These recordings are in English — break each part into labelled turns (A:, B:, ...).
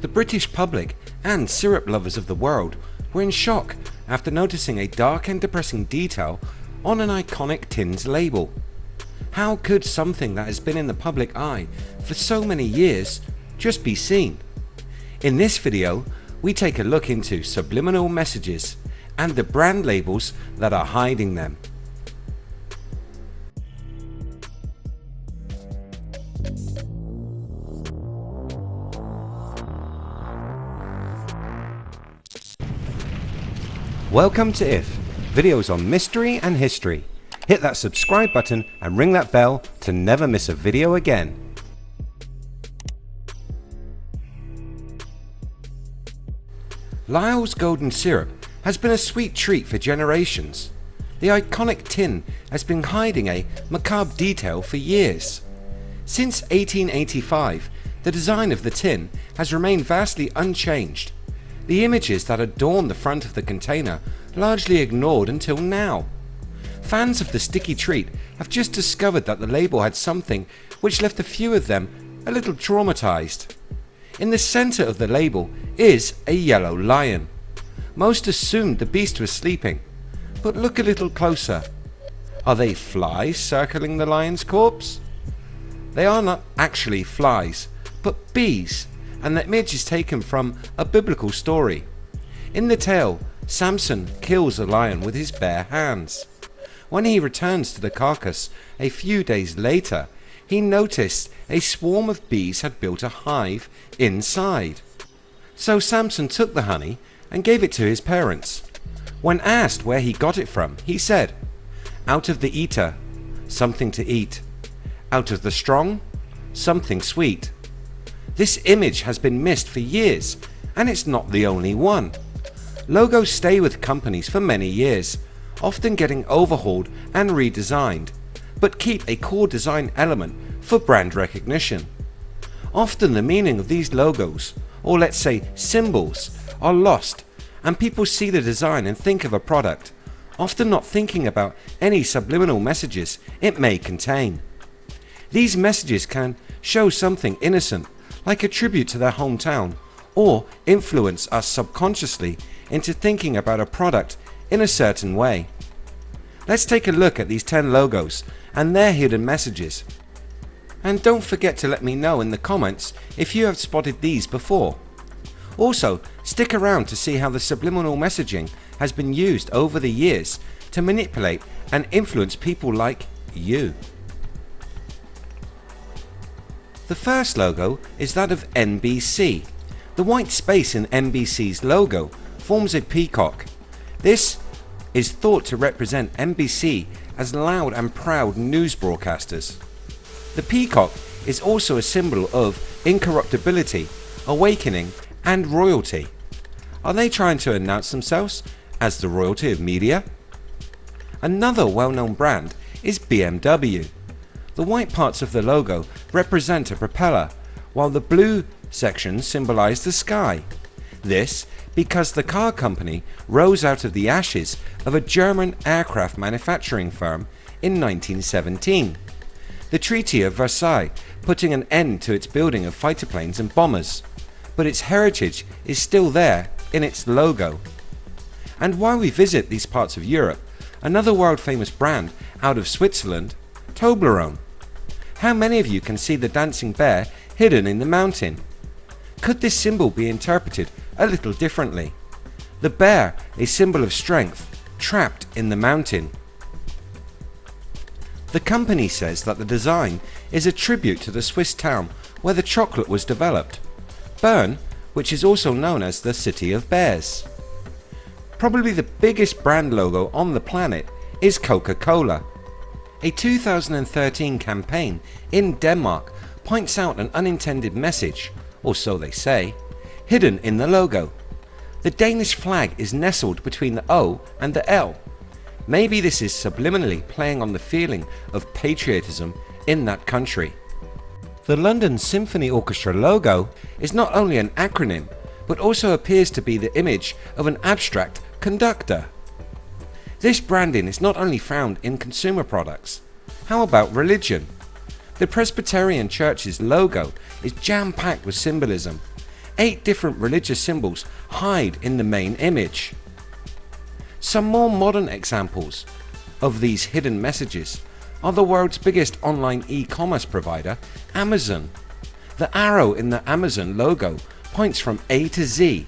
A: The British public and syrup lovers of the world were in shock after noticing a dark and depressing detail on an iconic tin's label. How could something that has been in the public eye for so many years just be seen? In this video we take a look into subliminal messages and the brand labels that are hiding them. Welcome to IF, videos on mystery and history. Hit that subscribe button and ring that bell to never miss a video again. Lyle's Golden Syrup has been a sweet treat for generations. The iconic tin has been hiding a macabre detail for years. Since 1885 the design of the tin has remained vastly unchanged the images that adorn the front of the container largely ignored until now. Fans of the sticky treat have just discovered that the label had something which left a few of them a little traumatized. In the center of the label is a yellow lion. Most assumed the beast was sleeping, but look a little closer. Are they flies circling the lion's corpse? They are not actually flies, but bees and the image is taken from a biblical story. In the tale Samson kills a lion with his bare hands. When he returns to the carcass a few days later he noticed a swarm of bees had built a hive inside. So Samson took the honey and gave it to his parents. When asked where he got it from he said out of the eater something to eat out of the strong something sweet this image has been missed for years and it's not the only one. Logos stay with companies for many years, often getting overhauled and redesigned, but keep a core design element for brand recognition. Often the meaning of these logos, or let's say symbols, are lost and people see the design and think of a product, often not thinking about any subliminal messages it may contain. These messages can show something innocent like a tribute to their hometown or influence us subconsciously into thinking about a product in a certain way. Let's take a look at these 10 logos and their hidden messages. And don't forget to let me know in the comments if you have spotted these before. Also stick around to see how the subliminal messaging has been used over the years to manipulate and influence people like you. The first logo is that of NBC. The white space in NBC's logo forms a peacock. This is thought to represent NBC as loud and proud news broadcasters. The peacock is also a symbol of incorruptibility, awakening and royalty. Are they trying to announce themselves as the royalty of media? Another well known brand is BMW. The white parts of the logo represent a propeller while the blue sections symbolize the sky. This because the car company rose out of the ashes of a German aircraft manufacturing firm in 1917. The Treaty of Versailles putting an end to its building of fighter planes and bombers, but its heritage is still there in its logo. And while we visit these parts of Europe, another world famous brand out of Switzerland, Toblerone how many of you can see the dancing bear hidden in the mountain? Could this symbol be interpreted a little differently? The bear, a symbol of strength, trapped in the mountain. The company says that the design is a tribute to the Swiss town where the chocolate was developed, Bern, which is also known as the City of Bears. Probably the biggest brand logo on the planet is Coca-Cola a 2013 campaign in Denmark points out an unintended message, or so they say, hidden in the logo. The Danish flag is nestled between the O and the L. Maybe this is subliminally playing on the feeling of patriotism in that country. The London Symphony Orchestra logo is not only an acronym but also appears to be the image of an abstract conductor. This branding is not only found in consumer products. How about religion? The Presbyterian Church's logo is jam-packed with symbolism. 8 different religious symbols hide in the main image. Some more modern examples of these hidden messages are the world's biggest online e-commerce provider Amazon. The arrow in the Amazon logo points from A to Z,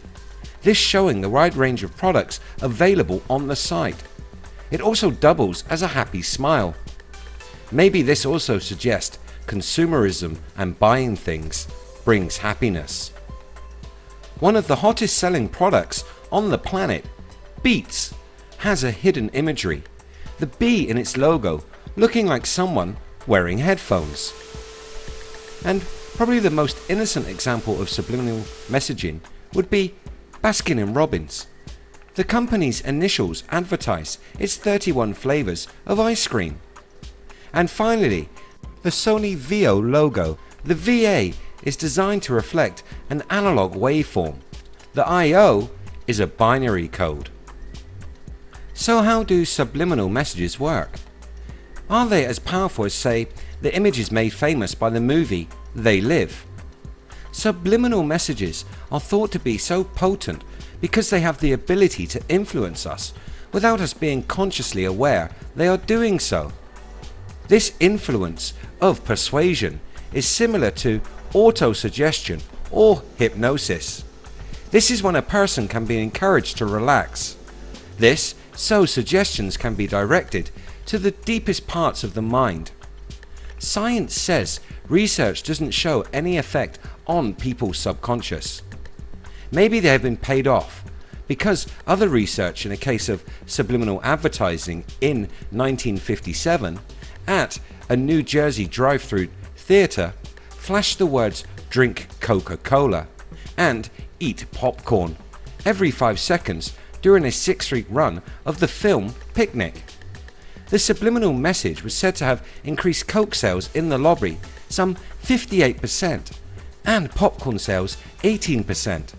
A: this showing the wide range of products available on the site. It also doubles as a happy smile. Maybe this also suggests consumerism and buying things brings happiness. One of the hottest selling products on the planet, Beats, has a hidden imagery. The bee in its logo looking like someone wearing headphones. And probably the most innocent example of subliminal messaging would be Baskin & Robbins. The company's initials advertise its 31 flavours of ice cream. And finally, the Sony VAIO logo. The VA is designed to reflect an analog waveform. The IO is a binary code. So how do subliminal messages work? Are they as powerful as say the images made famous by the movie They Live? Subliminal messages are thought to be so potent because they have the ability to influence us without us being consciously aware they are doing so. This influence of persuasion is similar to autosuggestion or hypnosis. This is when a person can be encouraged to relax. This so suggestions can be directed to the deepest parts of the mind. Science says research doesn't show any effect on people's subconscious. Maybe they have been paid off because other research in a case of subliminal advertising in 1957 at a New Jersey drive-through theatre flashed the words drink Coca-Cola and eat popcorn every 5 seconds during a 6 week run of the film Picnic. The subliminal message was said to have increased coke sales in the lobby some 58% and popcorn sales 18%.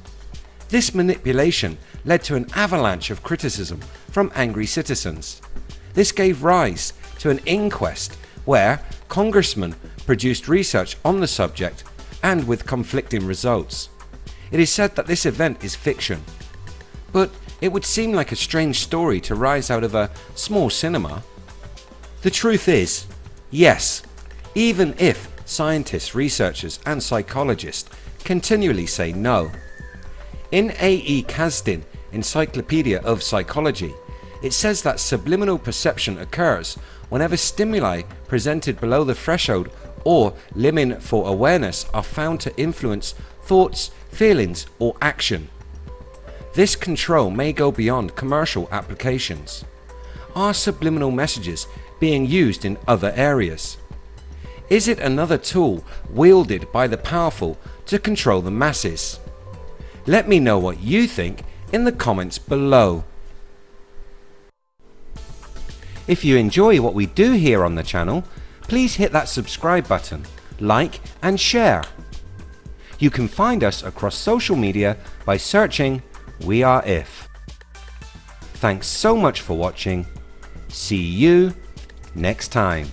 A: This manipulation led to an avalanche of criticism from angry citizens. This gave rise to an inquest where congressmen produced research on the subject and with conflicting results. It is said that this event is fiction, but it would seem like a strange story to rise out of a small cinema. The truth is, yes, even if scientists, researchers and psychologists continually say no. In A.E. Kazdin Encyclopedia of Psychology it says that subliminal perception occurs whenever stimuli presented below the threshold or limit for awareness are found to influence thoughts, feelings or action. This control may go beyond commercial applications. Are subliminal messages being used in other areas? Is it another tool wielded by the powerful to control the masses? Let me know what you think in the comments below. If you enjoy what we do here on the channel, please hit that subscribe button, like and share. You can find us across social media by searching We Are If. Thanks so much for watching. See you next time.